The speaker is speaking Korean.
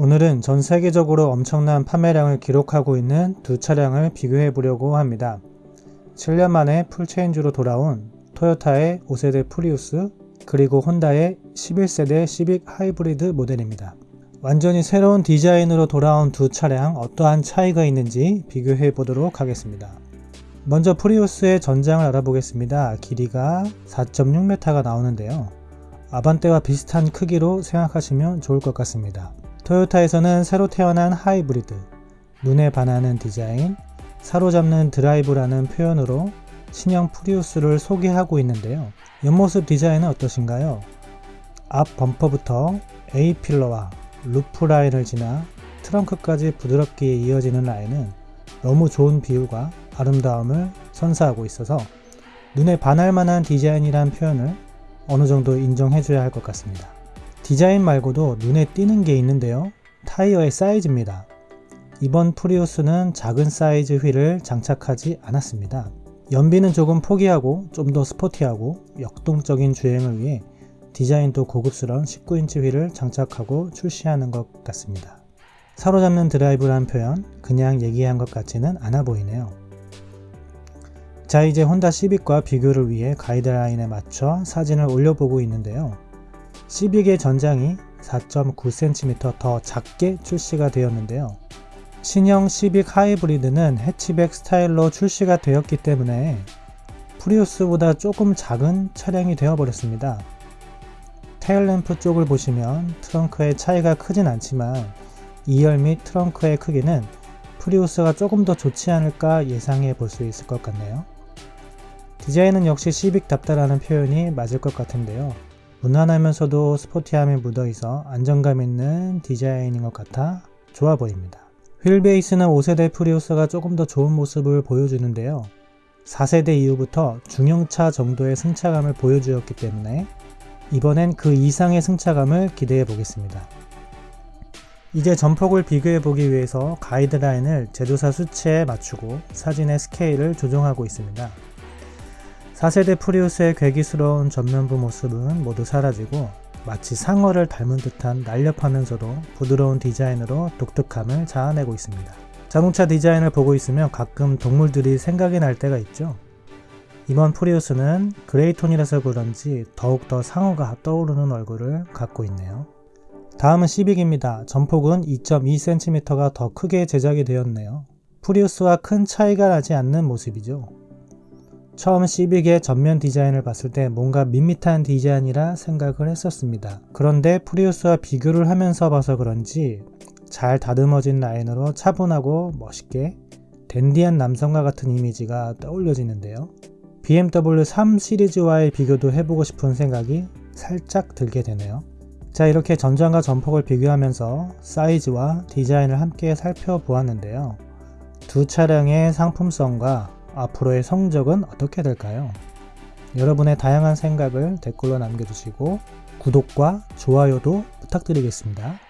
오늘은 전 세계적으로 엄청난 판매량을 기록하고 있는 두 차량을 비교해 보려고 합니다. 7년 만에 full change로 돌아온 토요타의 5세대 프리우스 그리고 혼다의 11세대 시빅 하이브리드 모델입니다. 완전히 새로운 디자인으로 돌아온 두 차량 어떠한 차이가 있는지 비교해 보도록 하겠습니다. 먼저 프리우스의 전장을 알아보겠습니다. 길이가 4.6m가 나오는데요. 아반떼와 비슷한 크기로 생각하시면 좋을 것 같습니다. 토요타에서는 새로 태어난 하이브리드, 눈에 반하는 디자인, 사로잡는 드라이브라는 표현으로 신형 프리우스를 소개하고 있는데요. 옆모습 디자인은 어떠신가요? 앞 범퍼부터 A필러와 루프 라인을 지나 트렁크까지 부드럽게 이어지는 라인은 너무 좋은 비율과 아름다움을 선사하고 있어서 눈에 반할 만한 디자인이란 표현을 어느 정도 인정해줘야 할 것 같습니다. 디자인 말고도 눈에 띄는 게 있는데요. 타이어의 사이즈입니다. 이번 프리우스는 작은 사이즈 휠을 장착하지 않았습니다. 연비는 조금 포기하고 좀 더 스포티하고 역동적인 주행을 위해 디자인도 고급스러운 19인치 휠을 장착하고 출시하는 것 같습니다. 사로잡는 드라이브란 표현 그냥 얘기한 것 같지는 않아 보이네요. 자 이제 혼다 시빅과 비교를 위해 가이드라인에 맞춰 사진을 올려보고 있는데요. 시빅의 전장이 4.9cm 더 작게 출시가 되었는데요. 신형 시빅 하이브리드는 해치백 스타일로 출시가 되었기 때문에 프리우스보다 조금 작은 차량이 되어버렸습니다. 테일램프 쪽을 보시면 트렁크의 차이가 크진 않지만 2열 및 트렁크의 크기는 프리우스가 조금 더 좋지 않을까 예상해 볼 수 있을 것 같네요. 디자인은 역시 시빅답다라는 표현이 맞을 것 같은데요. 무난하면서도 스포티함이 묻어있어 안정감 있는 디자인인 것 같아 좋아 보입니다. 휠 베이스는 5세대 프리우스가 조금 더 좋은 모습을 보여주는데요. 4세대 이후부터 중형차 정도의 승차감을 보여주었기 때문에 이번엔 그 이상의 승차감을 기대해 보겠습니다. 이제 전폭을 비교해 보기 위해서 가이드라인을 제조사 수치에 맞추고 사진의 스케일을 조정하고 있습니다. 4세대 프리우스의 괴기스러운 전면부 모습은 모두 사라지고 마치 상어를 닮은 듯한 날렵하면서도 부드러운 디자인으로 독특함을 자아내고 있습니다. 자동차 디자인을 보고 있으면 가끔 동물들이 생각이 날 때가 있죠. 이번 프리우스는 gray tone이라서 그런지 더욱더 상어가 떠오르는 얼굴을 갖고 있네요. 다음은 시빅입니다. 전폭은 2.2cm가 더 크게 제작이 되었네요. 프리우스와 큰 차이가 나지 않는 모습이죠. 처음 시빅의 전면 디자인을 봤을 때 뭔가 밋밋한 디자인이라 생각을 했었습니다. 그런데 프리우스와 비교를 하면서 봐서 그런지 잘 다듬어진 라인으로 차분하고 멋있게 댄디한 남성과 같은 이미지가 떠올려지는데요. BMW 3 시리즈와의 비교도 해보고 싶은 생각이 살짝 들게 되네요. 자 이렇게 전장과 전폭을 비교하면서 사이즈와 디자인을 함께 살펴보았는데요. 두 차량의 상품성과 앞으로의 성적은 어떻게 될까요? 여러분의 다양한 생각을 댓글로 남겨주시고 구독과 좋아요도 부탁드리겠습니다.